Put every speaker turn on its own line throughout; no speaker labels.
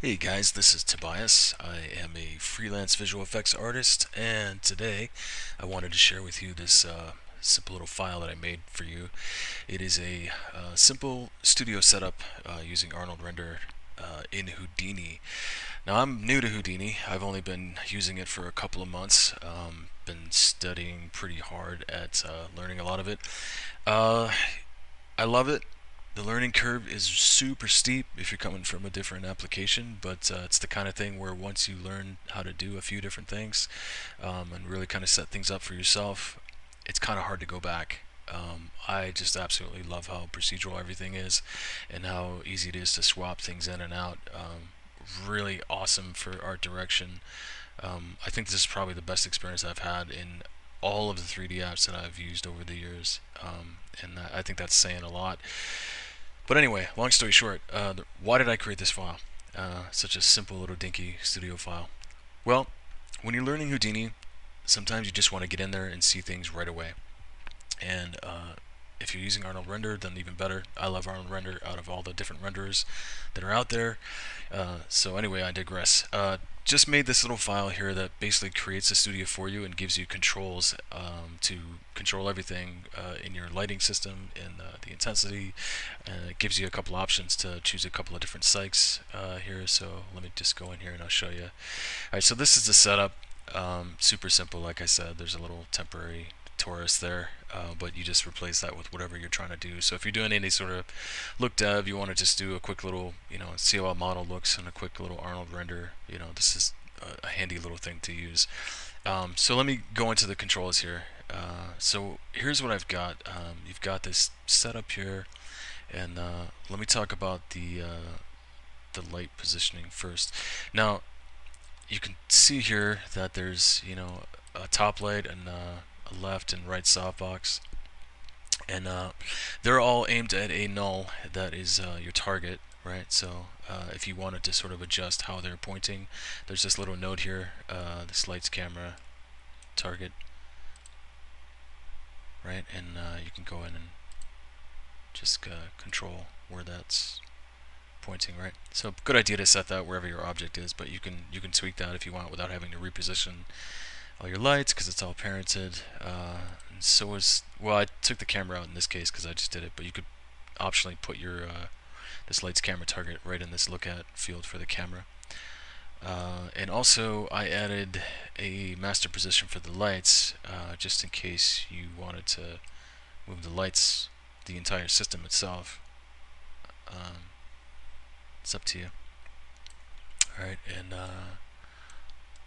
Hey guys, this is Tobias. I am a freelance visual effects artist, and today I wanted to share with you this uh, simple little file that I made for you. It is a uh, simple studio setup uh, using Arnold Render uh, in Houdini. Now I'm new to Houdini. I've only been using it for a couple of months. Um, been studying pretty hard at uh, learning a lot of it. Uh, I love it the learning curve is super steep if you're coming from a different application, but uh, it's the kind of thing where once you learn how to do a few different things um, and really kind of set things up for yourself, it's kind of hard to go back. Um, I just absolutely love how procedural everything is and how easy it is to swap things in and out. Um, really awesome for art direction. Um, I think this is probably the best experience I've had in all of the 3D apps that I've used over the years, um, and I think that's saying a lot. But anyway, long story short, uh, why did I create this file? Uh, such a simple little dinky studio file. Well, when you're learning Houdini, sometimes you just want to get in there and see things right away. And uh, if you're using Arnold Render, then even better. I love Arnold Render out of all the different renderers that are out there. Uh, so anyway, I digress. Uh, just made this little file here that basically creates a studio for you and gives you controls um, to control everything uh, in your lighting system and uh, the intensity. It gives you a couple options to choose a couple of different cycs uh, here. So let me just go in here and I'll show you. All right, so this is the setup. Um, super simple, like I said. There's a little temporary torus there, uh, but you just replace that with whatever you're trying to do. So if you're doing any sort of look dev, you want to just do a quick little, you know, see how a model looks and a quick little Arnold render, you know, this is a, handy little thing to use. Um, so let me go into the controls here. Uh, so here's what I've got. Um, you've got this setup here, and uh, let me talk about the uh, the light positioning first. Now, you can see here that there's you know a top light and uh, left and right softbox. And uh, they're all aimed at a null that is uh, your target, right? So uh, if you wanted to sort of adjust how they're pointing, there's this little node here, uh, this lights camera target, right? And uh, you can go in and just uh, control where that's pointing, right? So good idea to set that wherever your object is, but you can you can tweak that if you want without having to reposition all your lights because it's all parented. Uh, so is well, I took the camera out in this case because I just did it, but you could optionally put your uh, this lights camera target right in this look at field for the camera. Uh, and also I added a master position for the lights uh, just in case you wanted to move the lights the entire system itself. Um, it's up to you. Alright, and uh,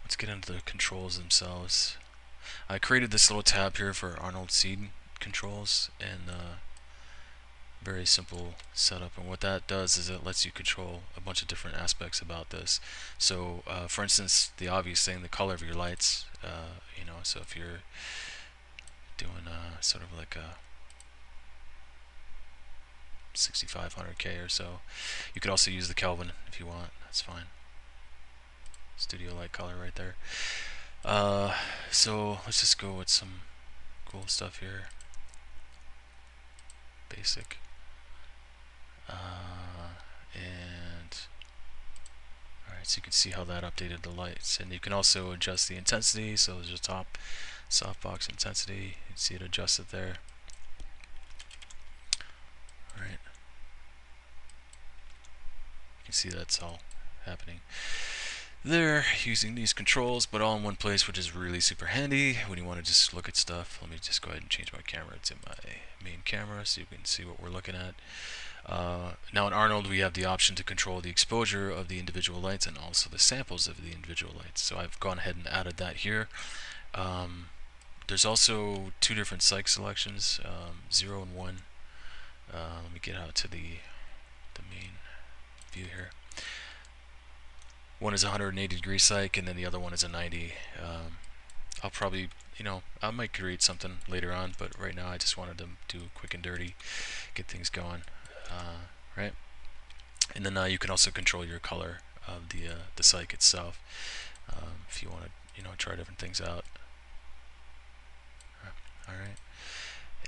let's get into the controls themselves. I created this little tab here for Arnold Seed controls and uh, very simple setup. And what that does is it lets you control a bunch of different aspects about this. So uh, for instance the obvious thing the color of your lights uh, you know so if you're doing uh, sort of like a 6500k or so you could also use the Kelvin if you want. That's fine studio light color right there. Uh, so let's just go with some cool stuff here. Basic. Uh, and alright, so you can see how that updated the lights. And you can also adjust the intensity, so there's a top softbox intensity. You can see it adjusted there. Alright. You can see that's all happening there using these controls but all in one place which is really super handy. When you want to just look at stuff let me just go ahead and change my camera to my main camera so you can see what we're looking at. Uh, now in Arnold we have the option to control the exposure of the individual lights and also the samples of the individual lights. So I've gone ahead and added that here. Um, there's also two different cyc selections um, 0 and 1 uh, let me get out to the the main view here one is 180 degree cyc and then the other one is a 90. Um, I'll probably, you know, I might create something later on, but right now I just wanted to do quick and dirty, get things going, uh, right? And then uh, you can also control your color of the uh, the cyc itself um, if you want to, you know, try different things out. All right,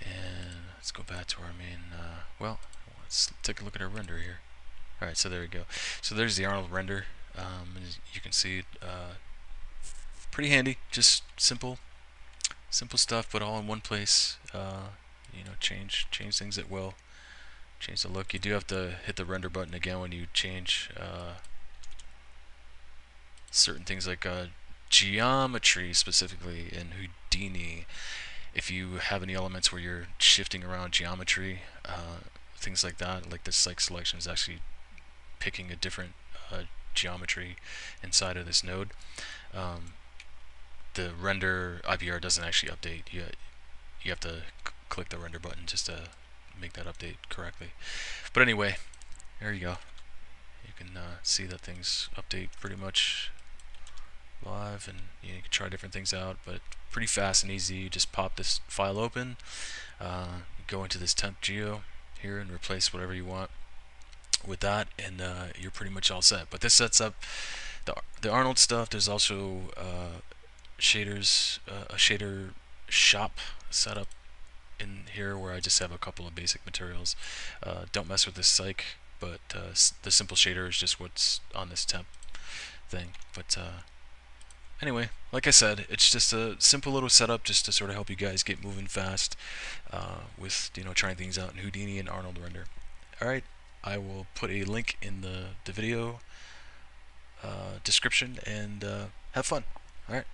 and let's go back to our main. Uh, well, let's take a look at our render here. Alright, so there we go. So there's the Arnold render Um, you can see, uh, pretty handy. Just simple, simple stuff, but all in one place. Uh, you know, change change things at will. Change the look. You do have to hit the render button again when you change uh, certain things like uh, geometry specifically in Houdini. If you have any elements where you're shifting around geometry, uh, things like that, like this like selection is actually picking a different uh, geometry inside of this node. Um, the render IPR doesn't actually update. You you have to click the render button just to make that update correctly. But anyway, there you go. You can uh, see that things update pretty much live and you, know, you, can try different things out but pretty fast and easy you just pop this file open uh, go into this temp geo here and replace whatever you want with that and uh, you're pretty much all set. But this sets up the, the Arnold stuff. There's also uh, shaders uh, a shader shop setup in here where I just have a couple of basic materials. Uh, don't mess with this cyc, but uh, the simple shader is just what's on this temp thing. But anyway, like I said, it's just a simple little setup just to sort of help you guys get moving fast uh, with you know trying things out in Houdini and Arnold Render. All right, I will put a link in the the video uh, description and uh, have fun. All right.